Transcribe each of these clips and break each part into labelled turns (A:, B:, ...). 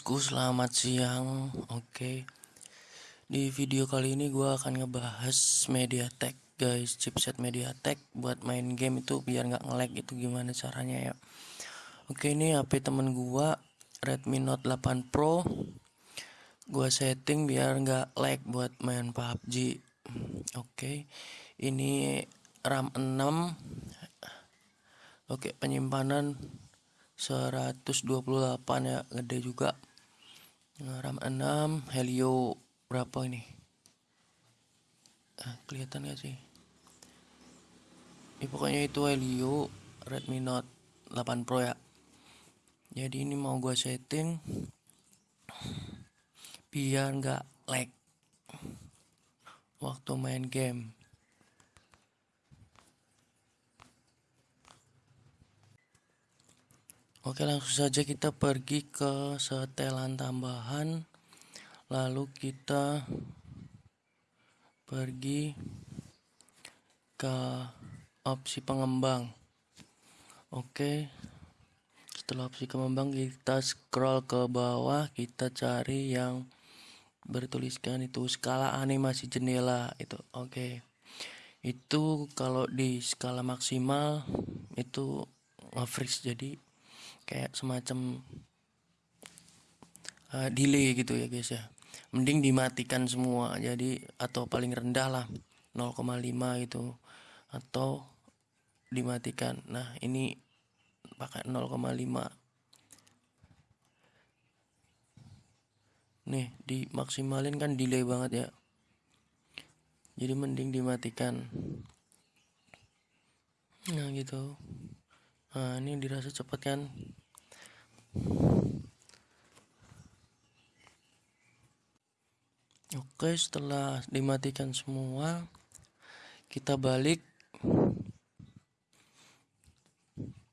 A: bosku, selamat siang. Oke. Di video kali ini gua akan ngebahas MediaTek, guys. Chipset MediaTek buat main game itu biar nggak nge-lag itu gimana caranya ya. Oke, ini HP temen gua Redmi Note 8 Pro. Gua setting biar nggak lag buat main PUBG. Oke. Ini RAM 6. Oke, penyimpanan 128 ya gede juga RAM 6 Helio berapa ini? Ah, kelihatan gak sih? Ya, pokoknya itu Helio Redmi Note 8 Pro ya. Jadi ini mau gua setting biar nggak lag waktu main game Oke langsung saja kita pergi ke setelan tambahan. Lalu kita pergi ke opsi pengembang. Oke setelah opsi pengembang kita scroll ke bawah kita cari yang bertuliskan itu skala animasi jendela itu. Oke itu kalau di skala maksimal itu nge-freeze. Jadi kayak semacam uh, delay gitu ya guys ya. Mending dimatikan semua. Jadi atau paling rendah lah 0,5 gitu. Atau dimatikan. Nah ini pakai 0,5 nih dimaksimalin kan delay banget ya. Jadi mending dimatikan. Nah gitu. Nah ini dirasa cepat kan Oke, setelah dimatikan semua, kita balik.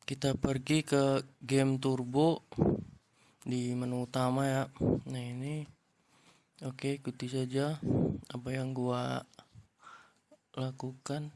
A: Kita pergi ke game turbo di menu utama ya. Nah, ini oke, ikuti saja apa yang gua lakukan.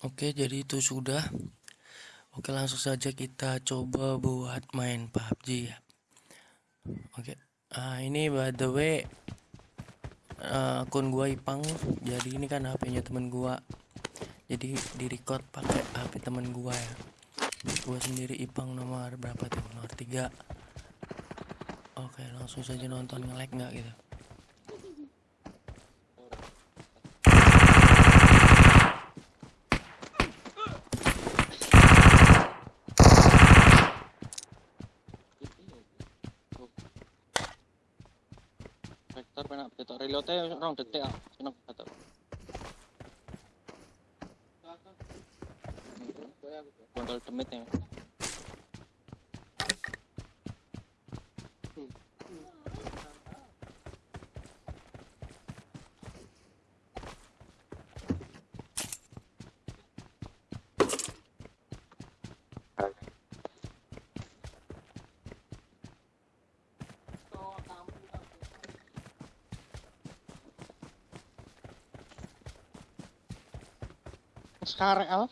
A: Oke, jadi itu sudah. Oke, langsung saja kita coba buat main PUBG ya. Oke. Ah, ini by the way uh, akun gua Ipang. Jadi ini kan HP-nya temen gua. Jadi di record pakai HP temen gua ya. Gua sendiri Ipang nomor berapa tuh? Nomor 3. Oke, langsung saja nonton nge-lag nggak gitu.
B: Reload rong detik ah. Seneng banget. Kontrol demit ya. Al.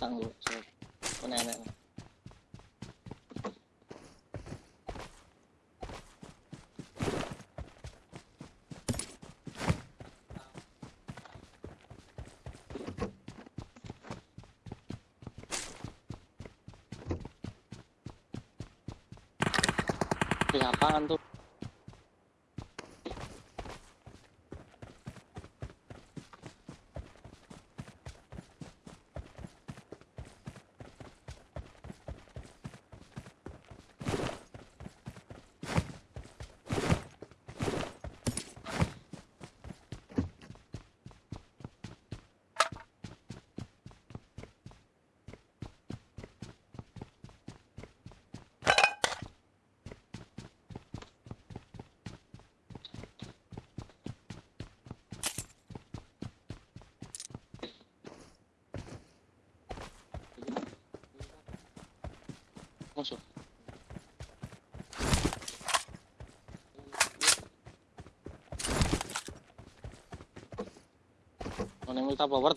B: Tangguh. Nenek. Di apaan tuh? Musuh. Oh, neng ulta power.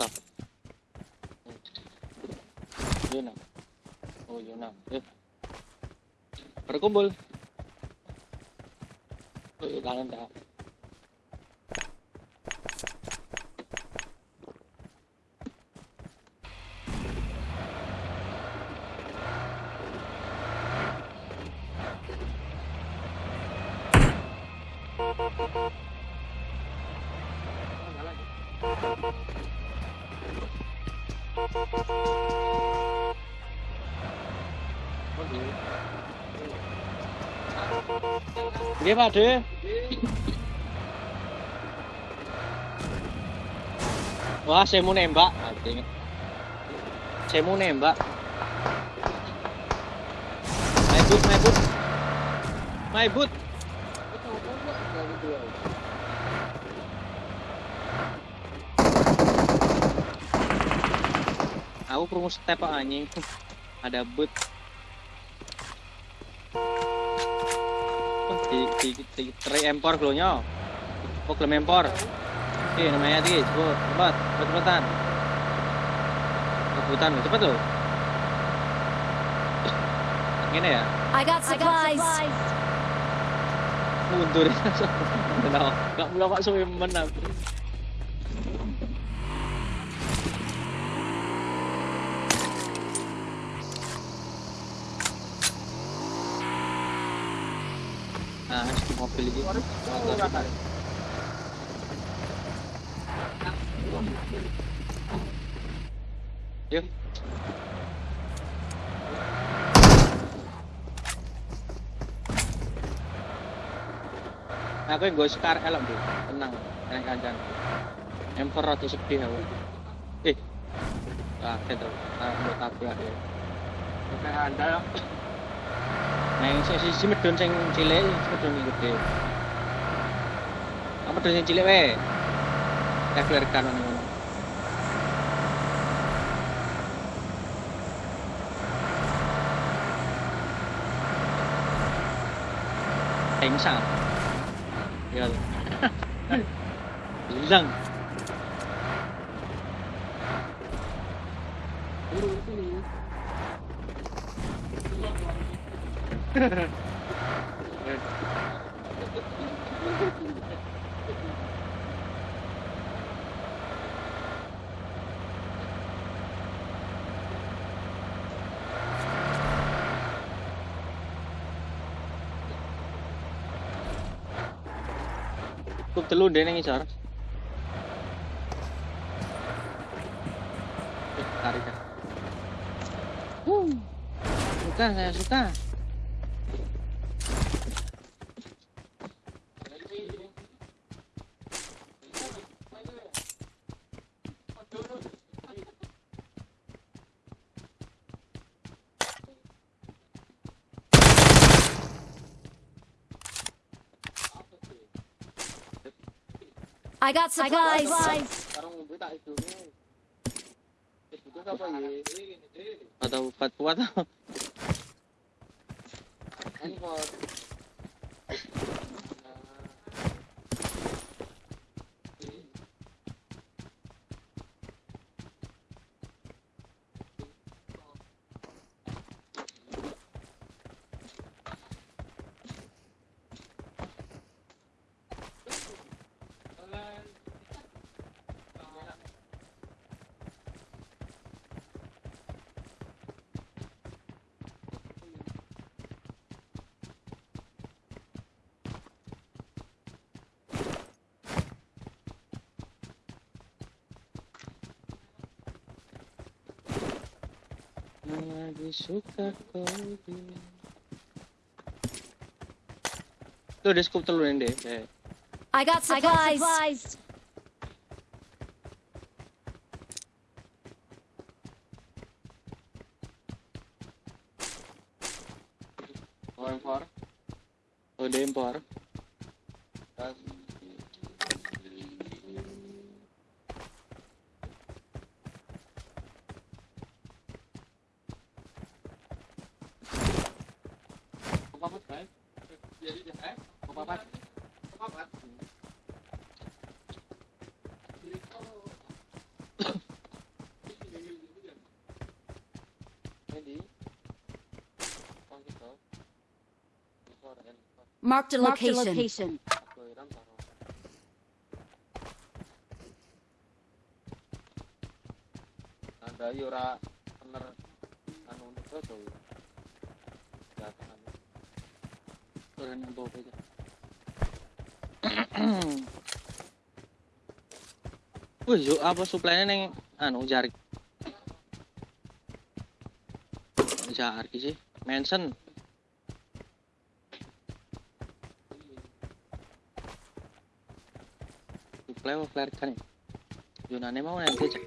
B: Oh, yun. Eh. Berkumpul. Oh, yun lang Nggih, Pak De. Wah, saya mau nembak. Mati. Saya mau nembak. My boot, my boot. My boot. Aku perlu step anjing. Ada boot. Oh, di di di tray empor glonya. Oh, gelem empor. Oke, namanya tadi, cepet, cepat, cepet cepetan. Rebutan, cepet tuh. Gini ya,
C: I got supplies.
B: mundur. Kenal, nggak mulai pak suwe menang. Nah. Yuk. Aku yang gue sekar elok tuh, tenang, tenang kancan. Emperor atau sedih aku. Eh, ah, itu, ah, mau tabrak ya.
D: Oke, anda
B: này xin mất trường tranh chế lễ mất trường mình được đều. Apa tulisan cilik weh tak keluar kanan đánh sao giờ răng Cukup telu deh ning isor. Eh, tarik ya. Uh, suka saya suka.
C: Got supplies.
D: sekarang ngumpul tak itu nih. Itu apa ya?
B: Atau buat buat lagi suka kau Tuh, scoop telur ini deh. Eh.
C: I got supplies.
D: Oh, impor.
B: Oh, dia impor.
D: Papat baik. Jadi deh, eh. Papat. Papat. Jadi, oh gitu. Suara yang
C: Marked a location.
D: Ada yura bener anu
B: aja. Wih, yuk apa suplainya neng anu jarik. Jarik sih. Manson. Suplai mau flare kan ya? Yunane mau nanti cek.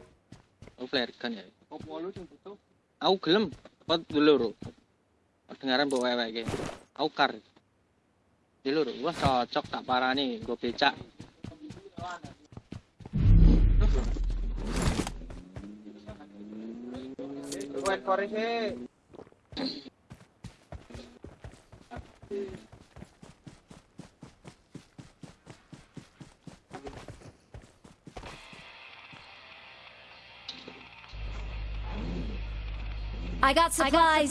B: Oh flare kan ya?
D: Opo lu sing butuh?
B: Aku gelem. Apa dulu bro? Dengaran bawa wewe kayak. Aku kar. Di lur, wah cocok tak parani, gue becak.
D: Wait for it.
C: I got supplies.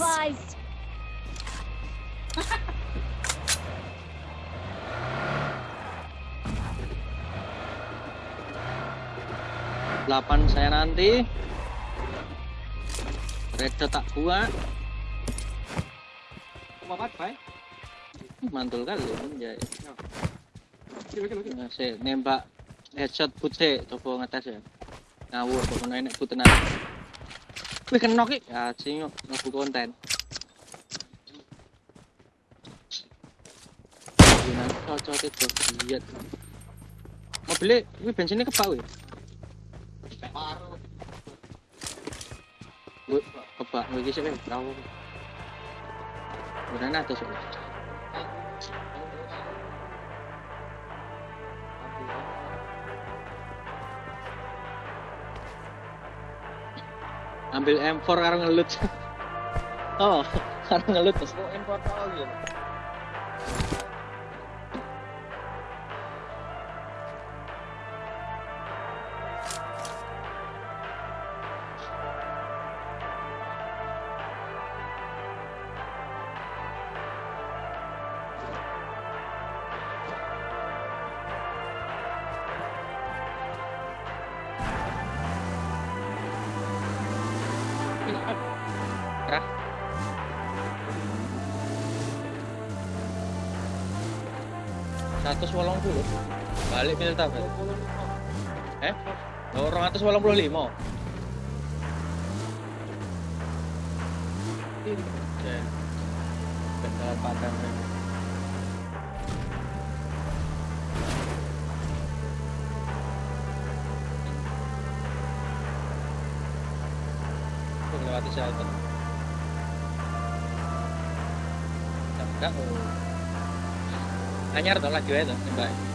B: Delapan saya nanti. Red tak buat.
D: Papat baik.
B: Mantul kali ya. Nah, saya nembak headshot putih coba ngetes ya. Ngawur kok enek putenan. Wih kena. Ya sing ngaku konten. Cocok itu lihat. Mobilnya, wih bensinnya kebak wih. Kebak, gue kisah wih, tahu. Ada soalnya. Ambil M4 karo ngelut. oh, karo ngelut terus.
D: Mau import lagi.
B: 185 melewati shelter lagi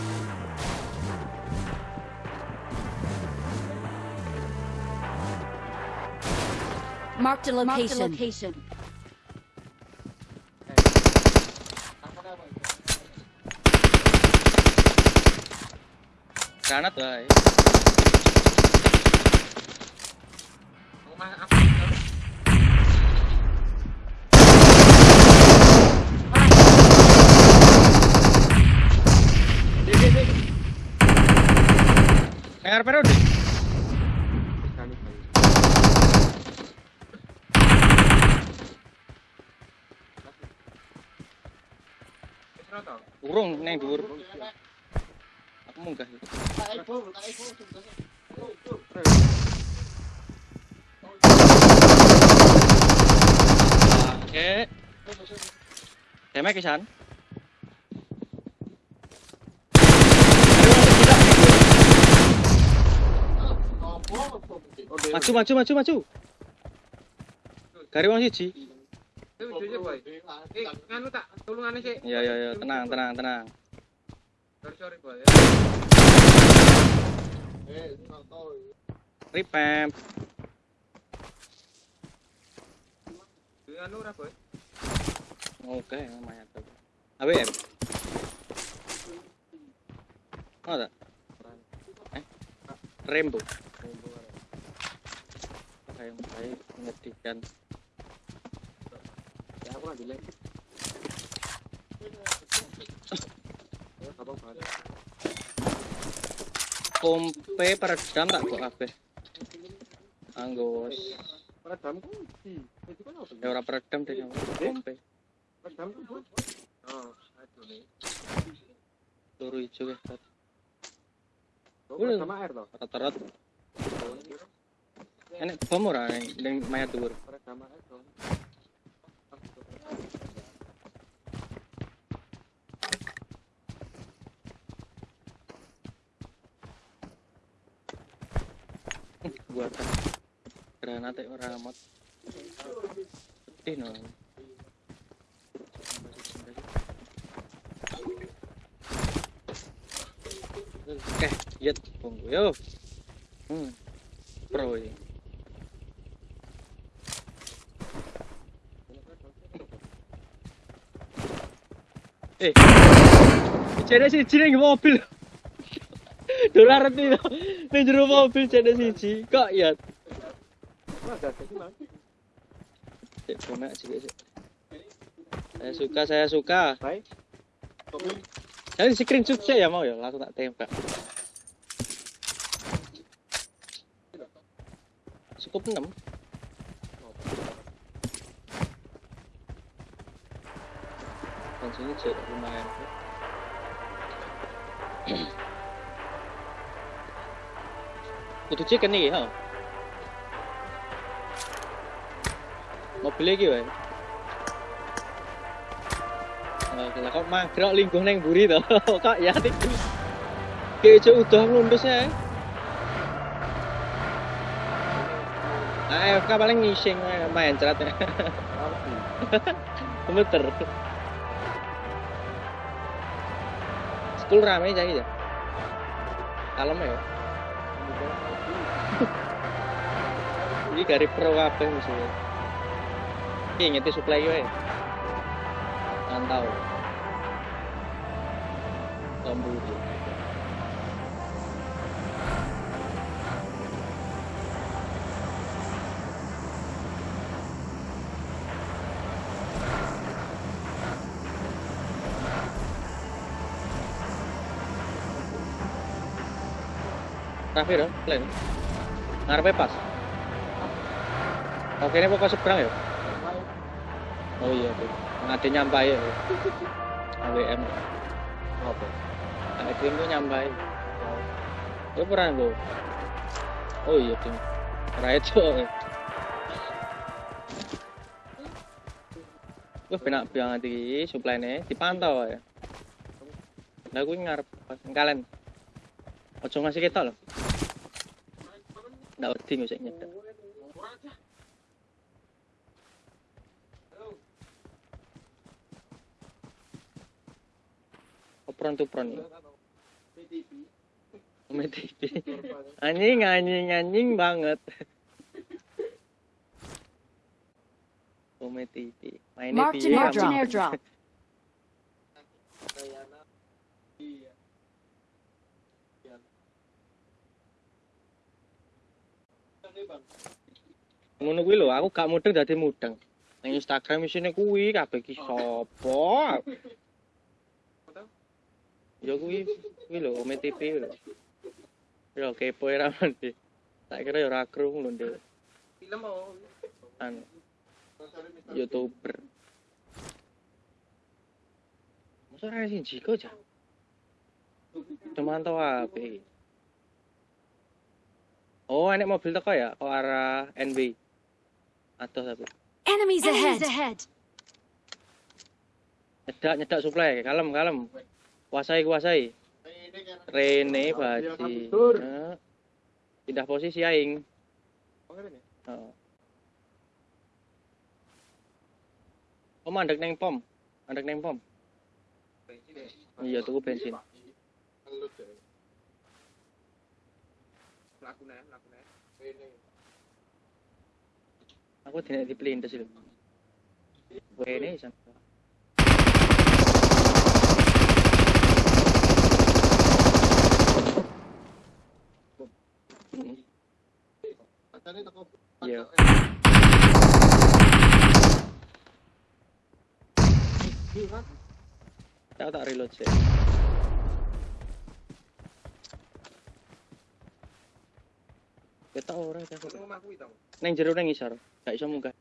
C: Marked a location. Marked a location.
B: Granat wae.
D: Rumah aku. Dek, dek, dek.
B: Ngar periode. Urung neng dhuwur. Aku munggah. Oke. Demek kisan. Maju maju maju maju. Gari wong siji.
D: nganu tak tulungane sik.
B: Ya ya ya, tenang tenang tenang.
D: Sorry sorry boy.
B: Ripem.
D: Anu ora boy.
B: Oke, lumayan tuh. Ada. Eh, Rainbow. Kayak baik menyedihkan.
D: Ya aku ngambil lagi.
B: Kompe peredam tak kok kabeh. Anggos.
D: Peredam kunci. Itu kan apa?
B: Ya ora peredam deh kompe.
D: Peredam kan. Oh, aduh nih.
B: Turu ijo.
D: Oh,
B: Boleh.
D: sama air toh.
B: rata-rata. Enek bom ora ning ning mayat dhuwur.
D: Peredam air toh.
B: Gua tak granate ora amat. Sedih no. Oke, yet tunggu yo. Hmm. Pro ini. Eh. Jadi siji ning mobil. Dolar itu ning jero mobil jadi siji. Kok ya
D: Ada sih Mas.
B: Cek komek sih sih. Saya suka, saya suka. Jadi screenshot saya ya mau ya, langsung tak tembak. Cukup 6. Langsung cek lumayan. Kudu cek nih, ha? Mobil lagi wae. Oke, lah kok mangkrok lingkuh neng buri to. Kok ya tik. Kayak udah nglundus ya. AFK paling ngising main cerat ya. Bener. School rame jadi ya. Kalem ya. Ini dari pro kabeh musuhnya. Iki ngeti supply wae. Mantau. Lambu itu. Rafi dong, plan. Ngarepe pas. Oke, ini pokok seberang ya? Oh iya, tuh. Ngade nyampai ya. AWM.
D: Apa?
B: AWM tuh nyampai. Ya pernah gue. Oh iya, tim. Ora itu. Wah, penak banget iki supply-ne dipantau ya. Lah kuwi ngarep kalian. Ojo ngasih kita loh. Nggak wedi nggak nyedek. Opron tuh pron ya. TV. Anjing anjing anjing banget. Mainnya
C: Marked
B: piye
C: an airdrop.
B: ngono kuwi lho aku gak mudeng dadi mudeng ning Instagram isine kuwi kabeh ki sapa ya kuwi kuwi lho Ome TV lho ya kepo era mandi tak kira ya ora krung lho ndek
D: Film oh.
B: anu youtuber Ora sing jiko aja. Demantau ape. Oh, enek mobil teko ya ke arah NB. Atau tapi.
C: Enemies ahead.
B: Nyedak nyedak suplai, kalem kalem. Kuasai kuasai. Rene baji. Nah, Pindah posisi aing. Heeh. Oh, mandek neng pom. Mandek neng pom. Iya, tuku bensin. Aku tidak dipelintas itu. Wene san. Iya. Tak tak reload sih. Ketok ora ta. Neng jero neng isor. Gak iso munggah.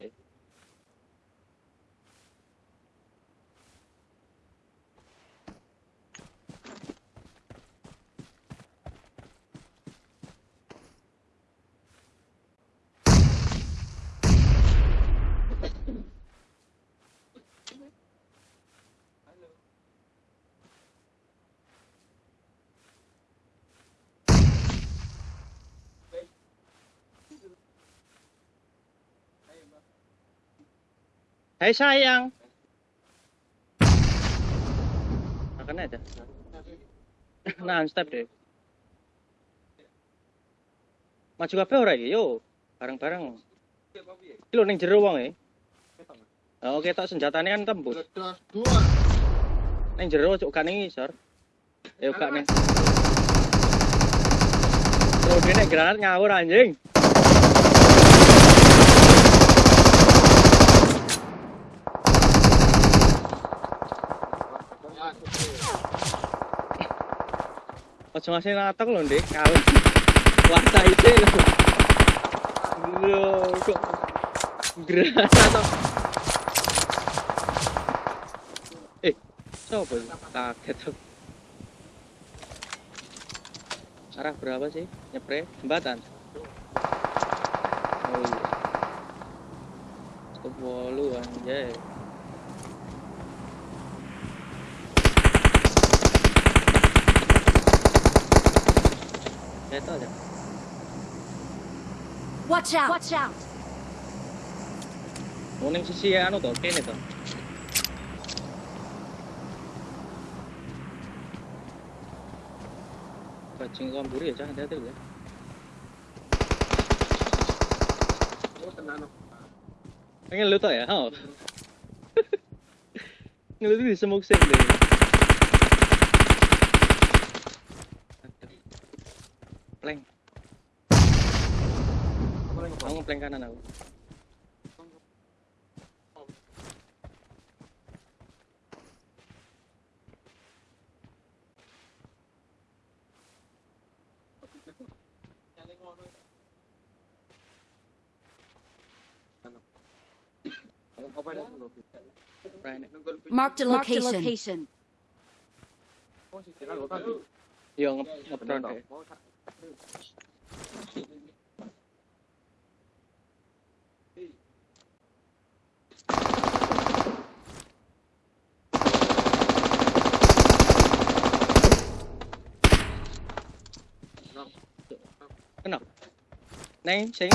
B: Hai sayang. Makan aja. Nah, step deh. Maju kabeh ora iki, yo. Bareng-bareng. Iki lho ning jero wong e. Oh, oke tok senjatane kan tembus. Ning jero cuk gak ning isor. Ya gak ning. Terus dene granat ngawur anjing. Ojo ngasih natok lho, Dik. Kalem. Kuasa ide lho. Lho, kok granat atau Eh, coba kaget tuh. Arah berapa sih? Nyepre jembatan. Oh iya. Stop wolu anjay. Eto aja.
C: Watch out. Watch out.
B: Mau ning sisi anu to, kene to. Bajing kamburi ya, jangan hati-hati ya. Pengen lu tau ya? Oh. Ngelutu di smoke set deh. Kamu plank kanan aku. Right.
C: Marked a location.
B: Yo nge ngepron deh. Neng, sing.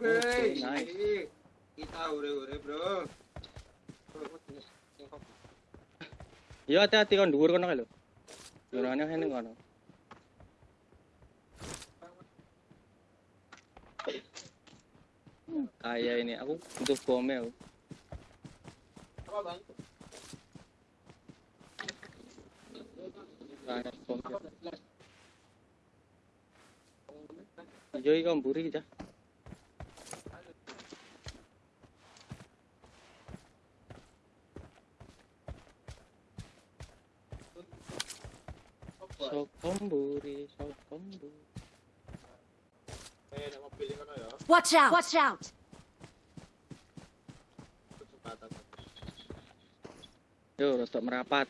D: Oke,
B: Nice.
D: kita ure-ure bro.
B: Yo hati-hati kon dhuwur kono kae lho. Yorane kene kono. Kaya ini aku butuh bomnya aku.
D: Apa bang?
B: Banyak bom. Yo iki mburi kita. Sokomburi, sokomburi.
D: Eh, nama pilih kono ya.
C: Watch out. Watch out.
B: Yo, rotok merapat.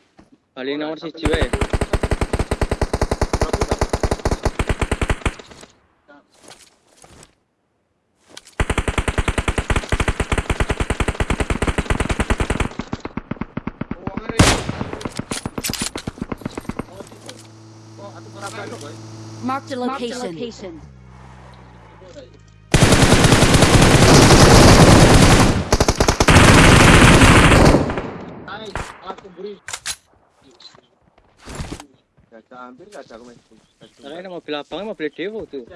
B: Bali nomor siji wae.
C: Marked a location.
D: Hampir gajah aku main.
B: Karena ini mobil abangnya mobil Dewo tuh.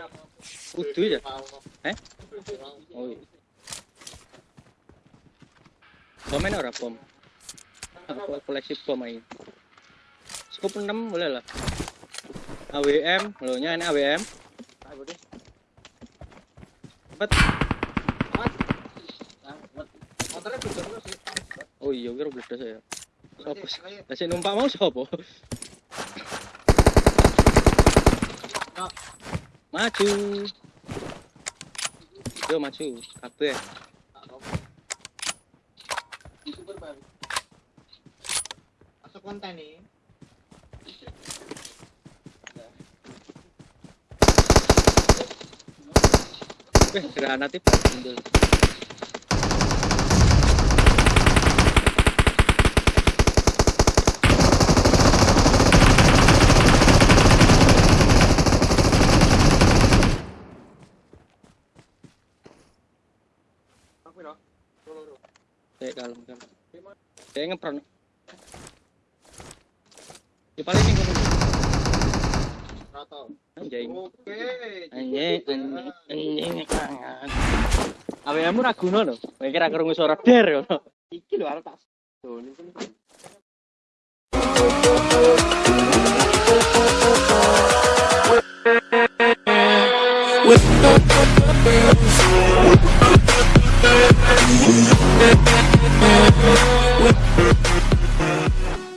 B: Kudu ya? Eh? Oh iya. Bomen ora bom? Koleksi bom aja. Scoop 6 boleh lah. AWM, lo nya ini AWM. Cepet. Oh iya, kira bledas ya. Sopo sih? Numpak mau sopo? Maju. Yo maju, kabeh.
D: Masuk konten nih.
B: Weh, granat itu mundur.
D: Aku loh. Loro.
B: Kayak kalem kan. Kayak ngepron. Di paling ini
D: Rato.
B: Anjing.
D: Oke.
B: Anjing, anjing, anjing kangen. AWM ora guna lho. Kowe kira krungu suara der ngono.
D: Iki lho arep tak. Kan.
A: With